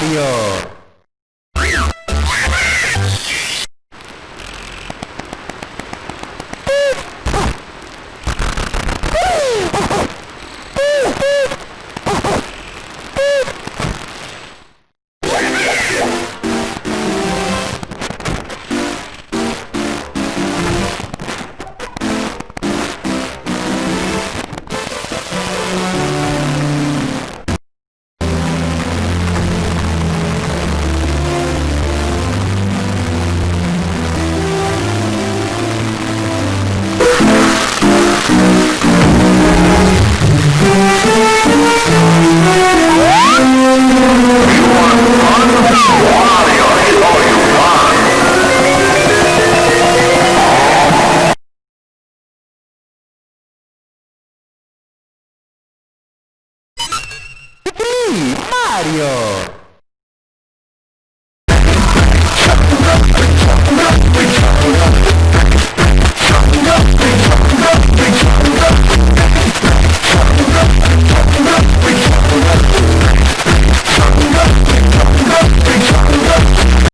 Mario! Mario!